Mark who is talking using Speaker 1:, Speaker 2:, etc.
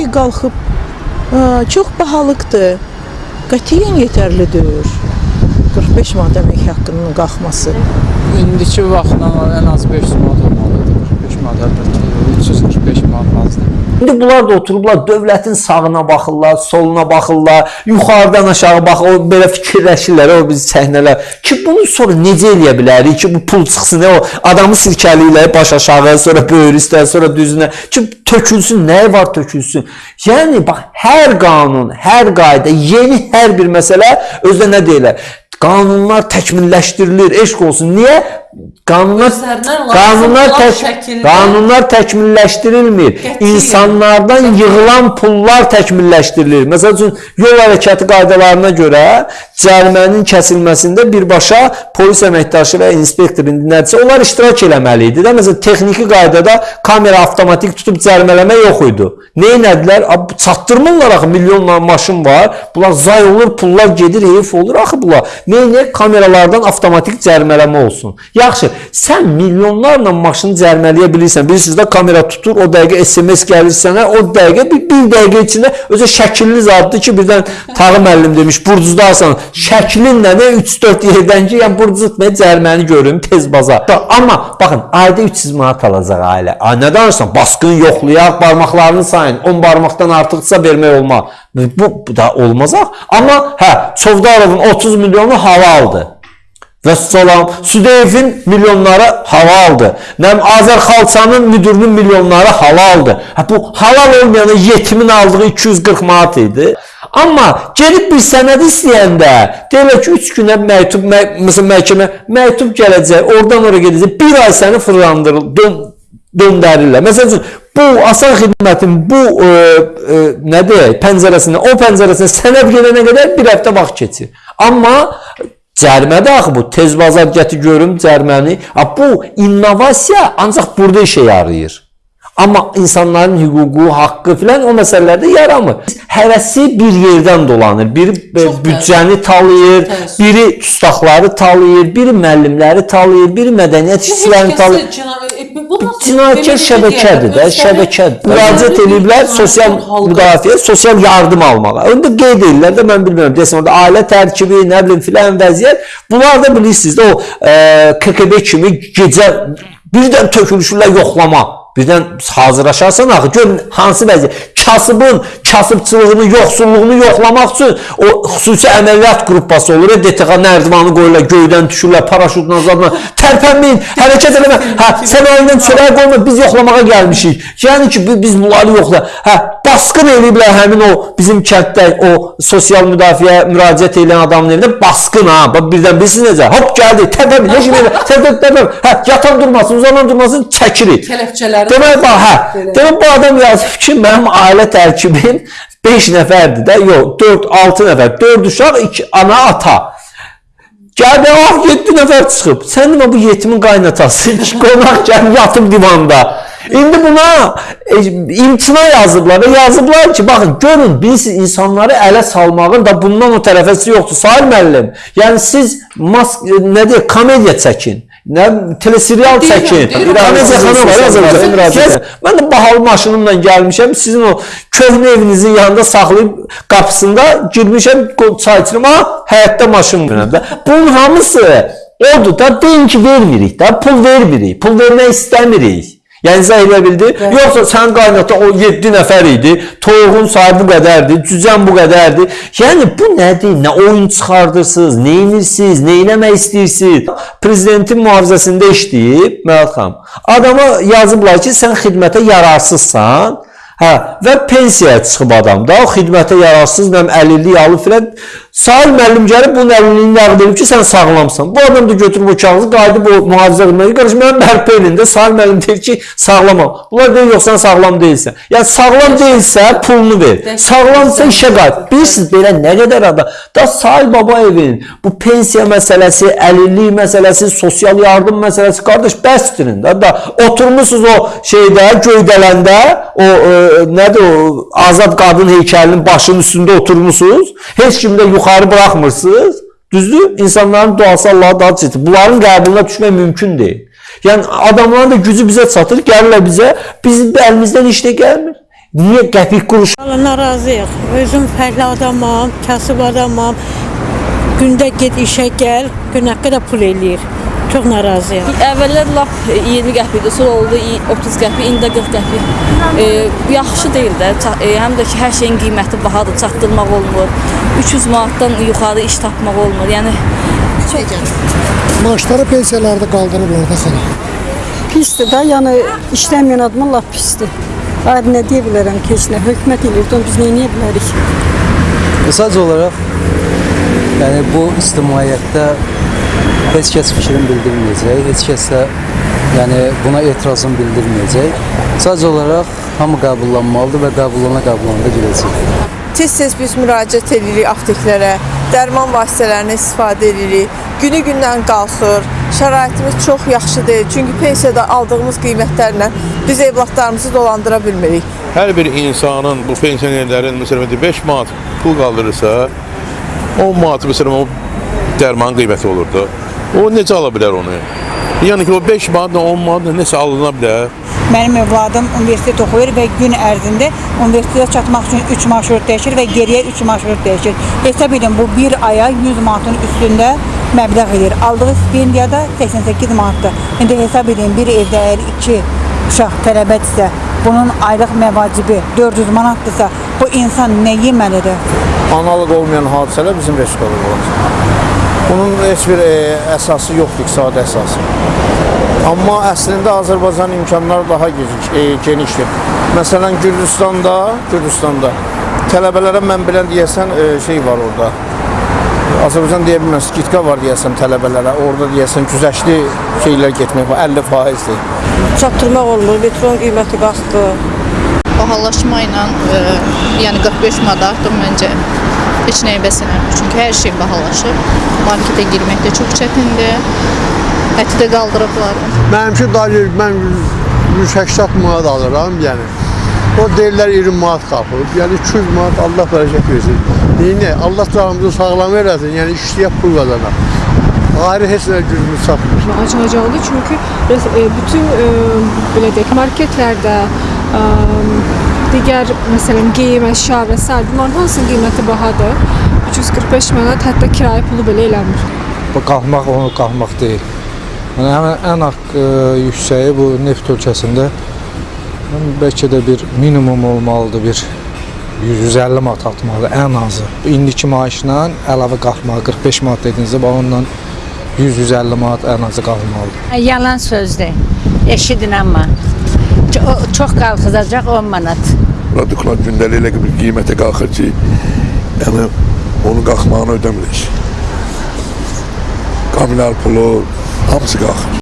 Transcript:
Speaker 1: şey qalxıb "Aa, çox bahalıqdır. Qətiyyən yetərli deyil. 45 manat əmək haqqının qalxması.
Speaker 2: İndiki vaxtla ən az 500 manat olmalıdır. 45 manat əlbəttə. 345 manat azdır.
Speaker 3: İndi bunlar da oturublar dövlətin sağına baxırlar, soluna baxırlar, yuxarıdan aşağı bax, o belə fikirləşirlər, o biz səhnələr. Ki bunu sonra necə eləyə bilərik ki, bu pul çıxsın, o adamı sirkəliyirlər baş aşağı, sonra böyür üstə, sonra düzünə. Ki tökülsün, nəyə var tökülsün? Yəni bax, hər qanun, hər qayda, yeni hər bir məsələ özdə nə deyirlər? Qanunlar təkmilləşdirilir, eşq olsun. Niyə? Qanunlar qanunlar tək,
Speaker 4: şəkildə-
Speaker 3: qanunlar təkmilləşdirilmir.
Speaker 4: Qətiyyən.
Speaker 3: İnsanlardan yığılan pullar təkmilləşdirilir. Məsəl üçün yol hərəkəti qaydalarına görə cərimənin kəsilməsində birbaşa polis əməkdaşı və inspektor indi nədirsə onlar iştirak eləməli idi. Məsələn texniki qaydada kamera avtomatik tutub cərimələmə yox idi. Ab- Çatdırmırlar axı milyonla maşın var. Bunlar zay olur, pullar gedir, heyf olur axı bunlar. Nə kameralardan avtomatik cərimələmə olsun. Yaxşı, sən milyonlarla maşını cərimələyə bilirsən. Bilirsiniz də kamera tutur, o dəqiqə SMS gəlir sənə, o dəqiqə bir, bir dəqiqə içində özü şəkilli zaddır ki, birdən Tağı müəllim demiş, burcuzdarsan, şəklinlə də 3-4 yerdən ki, yəni burcuz etməyə cəriməni görüm tez baza. Da- Amma baxın, ayda 300 manat alacaq ailə. Ay nə danışırsan? Basqın yoxlayaq, barmaqlarını sayın. 10 barmaqdan artıqsa vermək olmaz. Bu, bu da olmaz. Amma hə, Çovdarovun 30 milyonu hava aldı. Və salam, Südeyevin milyonları hava aldı. Nəm Azər Xalçanın müdürünün milyonları hava aldı. Hə bu halal olmayana yetimin aldığı 240 manat idi. Amma gedib bir sənəd istəyəndə, deyirlər ki, 3 günə məktub, mə məsələn məhkəmə məktub gələcək, oradan ora gedəcək. Bir ay səni fırlandırır, dön döndərirlər. Məsəl üçün bu asan xidmətin bu e, e, nədir, pəncərəsindən o pəncərəsinə sənəd gedənə qədər bir həftə vaxt keçir. Amma cərimədə axı bu tez bazar gətir görüm cəriməni. Ha, bu innovasiya ancaq burada işə yarayır. Amma insanların hüququ, haqqı filan o məsələlərdə yaramır. Həvəsi bir yerdən dolanır. Biri
Speaker 4: Çox
Speaker 3: büdcəni talayır,
Speaker 4: təəssüf.
Speaker 3: biri dustaqları talayır, biri müəllimləri talayır, biri mədəniyyət işçilərini talayır. Cinayətkar şəbəkədir də, şəbəkədir. Müraciət ediblər sosial müdafiə, sosial yardım almağa. Onda qeyd edirlər də mən bilmirəm, desən orada ailə tərkibi, nə bilim filan vəziyyət. Bunlar da bilirsiniz də o e, KKB kimi gecə birdən tökülüşürlər yoxlama. Birdən hazırlaşarsan axı gör hansı vəziyyət. Kasıbın kasıbçılığını, yoxsulluğunu yoxlamaq üçün o xüsusi əməliyyat qrupası olur. DTX nərdivanı qoyurlar, göydən düşürlər, paraşutla zadla. Tərpənməyin, hərəkət eləmə. Hə, sən əlindən çörək qoyma, biz yoxlamağa gəlmişik. Yəni ki, bi- biz bunları yoxla. Hə, basqın eləyiblər həmin o bizim kənddə o sosial müdafiə müraciət edən adamın evinə basqın ha. Bax birdən bilirsiniz necə? Hop gəldi. Təpəm, heç nə. Təpəm, təpəm. Hə, yatan durmasın, uzanan durmasın, çəkirik.
Speaker 4: Kələfçələri.
Speaker 3: Demək bax, hə. Demək bu adam yazıb ki, mənim ailə tərkibim 5 nəfərdir də, yox, 4, 6 nəfər, 4 uşaq, 2 ana, ata. Gəldi, ah 7 nəfər çıxıb. Sən demə bu yetimin qaynatası, qonaq gəlib yatıb divanda. İndi buna e, imtina yazıblar və yazıblar ki, baxın, görün, biz insanları ələ salmağın da bundan o tərəfəsi yoxdur. Sahil müəllim, yəni siz mas nə deyək, komediya çəkin. Nə teleserial çəkin. Komediya xana var Azərbaycan müraciət. Mən də bahalı maşınımla gəlmişəm. Sizin o köhnə evinizin yanında saxlayıb qapısında girmişəm, çay içirəm. Ha, həyətdə maşın var da. Bunun hamısı odur da deyin ki, vermirik də, pul vermirik. Pul vermək istəmirik. Yəni izah edə bildi? Yoxsa sən qaynata o 7 nəfər idi, toyuğun sayı bu qədərdir, cücən bu qədərdir. Yəni bu nədir? Nə oyun çıxardırsınız, nə edirsiniz, nə eləmək istəyirsiniz? Prezidentin mühafizəsində işləyib Məhət xanım. Adama yazıblar ki, sən xidmətə yararsızsan. Hə, və pensiyaya çıxıb adam da, o xidmətə yararsız, nəm əlillik alıb filan. Sahil müəllim gəlib bunun əlilliyini nəqd edib ki, sən sağlamsan. Bu adam da götürüb o kağızı qayıdıb o mühafizə xidmətinə qarşı mənim bərpa elində Sahil müəllim deyir ki, sağlamam. Bunlar deyir yox sən sağlam deyilsən. Yəni sağlam deyilsə pulunu ver. Sağlamsa işə qayıt. Bilirsiniz belə nə qədər adam. Da Sahil Babayevin bu pensiya məsələsi, əlillik məsələsi, sosial yardım məsələsi qardaş bəsdirin də. Da oturmusunuz o şeydə göydələndə o e, nədir o azad qadın heykəlinin başının üstündə oturmusunuz. Heç kimi də yuxarı buraxmırsınız. Düzdür? İnsanların duası Allaha daha çetin. Bunların qəbuluna düşmək mümkün deyil. Yəni adamların da gücü bizə çatır, gəlirlər bizə, bizim də əlimizdən iş də gəlmir. Niyə qəpik quruş
Speaker 4: Valla narazıyıq. Özüm fərqli adamam, kasıb adamam. Gündə get işə gəl, gün haqqı da pul eləyir. Çox narazıyam.
Speaker 5: Əvvəllər lap 20 qəpik idi, sonra oldu i- 30 qəpik, indi də 40 qəpik. E, yaxşı deyil də. E, həm də ki, hər şeyin qiyməti bahadır, çatdırmaq olmur. 300 manatdan yuxarı iş tapmaq olmur. Yəni
Speaker 6: Maaşları pensiyalarda qaldırıblar da xala.
Speaker 7: Pisdir də, yəni işləməyən adamın lap pisdir. Ayrı nə deyə bilərəm ki, heç nə hökumət eləyir, onu biz nə edə bilərik?
Speaker 8: Mesaj olaraq yəni bu ictimaiyyətdə heç kəs fikrini bildirməyəcək, heç kəs də yəni buna etirazını bildirməyəcək. Sadəcə olaraq hamı qəbullanmalıdır və qəbullana qəbullana gedəcək.
Speaker 9: Tez-tez biz müraciət edirik apteklərə, dərman vasitələrini istifadə edirik. Günü-gündən qalxır. Şəraitimiz çox yaxşı deyil. Çünki pensiyada aldığımız qiymətlərlə biz evladlarımızı dolandıra bilmirik.
Speaker 10: Hər bir insanın, bu pensionerlərin məsələn 5 manat pul qaldırırsa, 10 manat məsələn o dərman qiyməti olurdu. O necə ala bilər onu? Yəni ki, o 5 manatla 10 manatla nəsə alına bilər.
Speaker 11: Mənim övladım universitet oxuyur və gün ərzində universitetə çatmaq üçün 3 marşrut dəyişir və geriyə 3 marşrut dəyişir. Hesab edin bu bir aya 100 manatın üstündə məbləğ edir. Aldığı stipendiya da 88 manatdır. İndi hesab edin bir evdə əgər 2 uşaq tələbədirsə, bunun aylıq məvacibi 400 manatdırsa, bu insan nə yeməlidir?
Speaker 12: Analıq olmayan hadisələr bizim respublikada olacaq. Bunun heç bir e, əsası yoxdur, iqtisadi əsası. Amma əslində Azərbaycan imkanları daha geniş, e, genişdir. Məsələn, Gürcüstanda, Gürcüstanda tələbələrə mən bilən deyəsən e, şey var orada. Azərbaycan deyə bilməz, skitka var deyəsən tələbələrə. Orada deyəsən güzəştli şeylər getmək var, 50%-dir.
Speaker 4: Çatdırmaq olmur, metron qiyməti qalxdı.
Speaker 13: bahalaşma ilə e, yəni 45 manat artıq məncə heç nəyə bəs eləmir. Çünki hər şey bahalaşır. Marketə girmək də çox çətindir. Əti də qaldırıblar.
Speaker 6: Mənimki dayı mən 180 manat alıram, yəni. O deyirlər 20 manat qalxıb. Yəni 200 manat Allah bərəkət versin. Neyinə? Allah canımızı sağlam eləsin. Yəni işləyib pul qazanaq. Ayrı heç nə gücümüz çatmır.
Speaker 14: Acınacaqlı çünki e, bütün e, belə deyək marketlərdə e, digər məsələn geyim, əşya və s. bunların hansının qiyməti bahadır? 345 manat hətta kirayə pulu belə eləmir.
Speaker 2: Bu qalxmaq onu qalxmaq deyil. Yəni həmin ən haqq yüksəyi bu neft ölkəsində bəlkə də bir minimum olmalıdır bir 150 manat atmalı ən azı. İndiki maaşla əlavə qalxmalı 45 manat dedinizsə ondan 100-150 manat ən azı qalxmalıdır.
Speaker 11: Yalan sözdür. Eşidin amma. Çox qalxacaq 10 manat.
Speaker 10: Produklar gündəlik bir qiymətə qalxır ki, yəni onun qalxmağını ödəmirik. Kommunal pulu hamısı qalxır.